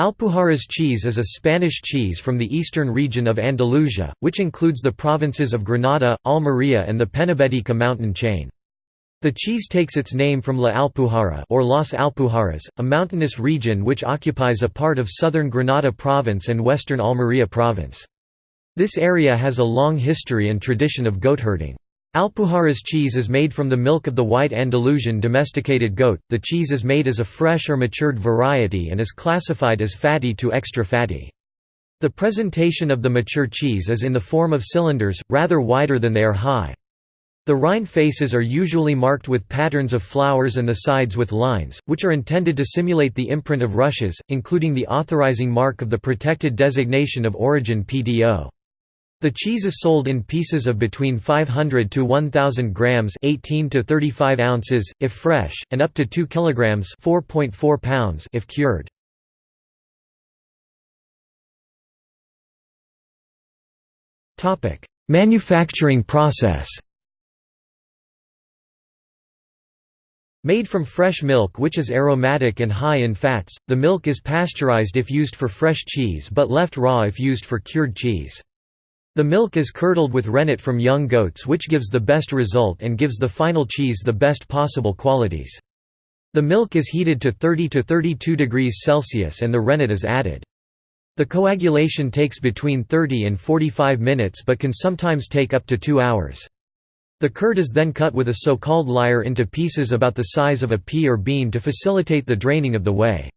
Alpujarras cheese is a Spanish cheese from the eastern region of Andalusia, which includes the provinces of Granada, Almería and the Penibética mountain chain. The cheese takes its name from La Alpujarra or Las Alpujarras, a mountainous region which occupies a part of southern Granada province and western Almería province. This area has a long history and tradition of goatherding. Alpujarras cheese is made from the milk of the white Andalusian domesticated goat. The cheese is made as a fresh or matured variety and is classified as fatty to extra fatty. The presentation of the mature cheese is in the form of cylinders, rather wider than they are high. The rind faces are usually marked with patterns of flowers and the sides with lines, which are intended to simulate the imprint of rushes, including the authorizing mark of the protected designation of origin PDO. The cheese is sold in pieces of between 500 to 1000 grams, 18 to 35 ounces if fresh, and up to 2 kilograms, 4.4 pounds if cured. Topic: Manufacturing process. Made from fresh milk which is aromatic and high in fats, the milk is pasteurized if used for fresh cheese but left raw if used for cured cheese. The milk is curdled with rennet from young goats which gives the best result and gives the final cheese the best possible qualities. The milk is heated to 30 to 32 degrees Celsius and the rennet is added. The coagulation takes between 30 and 45 minutes but can sometimes take up to two hours. The curd is then cut with a so-called lyre into pieces about the size of a pea or bean to facilitate the draining of the whey.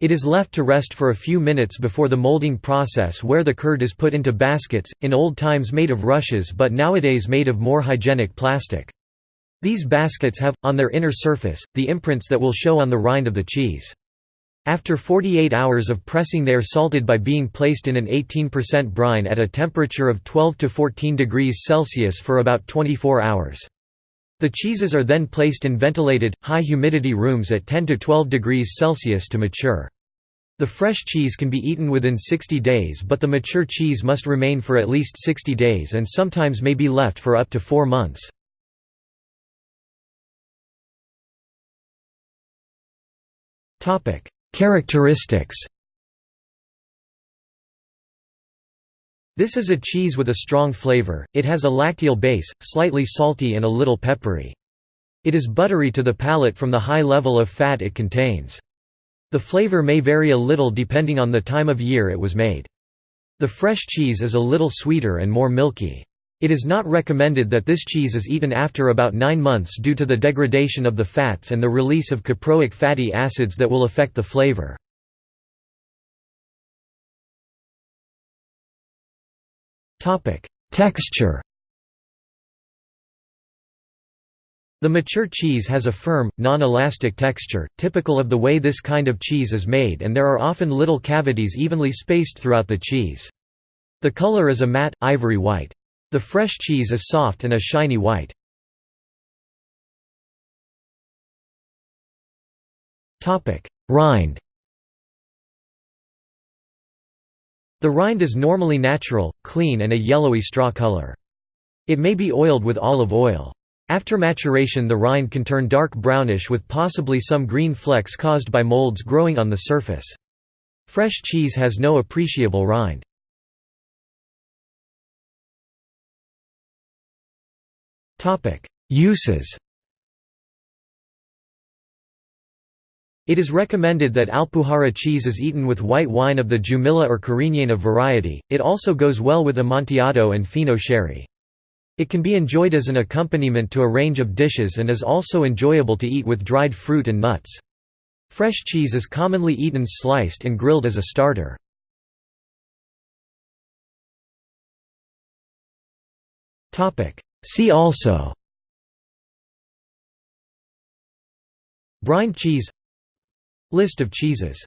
It is left to rest for a few minutes before the molding process where the curd is put into baskets, in old times made of rushes but nowadays made of more hygienic plastic. These baskets have, on their inner surface, the imprints that will show on the rind of the cheese. After 48 hours of pressing they are salted by being placed in an 18% brine at a temperature of 12 to 14 degrees Celsius for about 24 hours. The cheeses are then placed in ventilated, high-humidity rooms at 10 to 12 degrees Celsius to mature. The fresh cheese can be eaten within 60 days but the mature cheese must remain for at least 60 days and sometimes may be left for up to four months. Characteristics This is a cheese with a strong flavor, it has a lacteal base, slightly salty and a little peppery. It is buttery to the palate from the high level of fat it contains. The flavor may vary a little depending on the time of year it was made. The fresh cheese is a little sweeter and more milky. It is not recommended that this cheese is eaten after about 9 months due to the degradation of the fats and the release of caproic fatty acids that will affect the flavor. Topic: Texture. The mature cheese has a firm, non-elastic texture, typical of the way this kind of cheese is made and there are often little cavities evenly spaced throughout the cheese. The color is a matte, ivory white. The fresh cheese is soft and a shiny white. Rind The rind is normally natural, clean and a yellowy straw color. It may be oiled with olive oil. After maturation the rind can turn dark brownish with possibly some green flecks caused by molds growing on the surface. Fresh cheese has no appreciable rind. Uses It is recommended that Alpujarra cheese is eaten with white wine of the Jumilla or Cariñena variety, it also goes well with Amontillado and Fino sherry. It can be enjoyed as an accompaniment to a range of dishes and is also enjoyable to eat with dried fruit and nuts. Fresh cheese is commonly eaten sliced and grilled as a starter. See also Brine cheese List of cheeses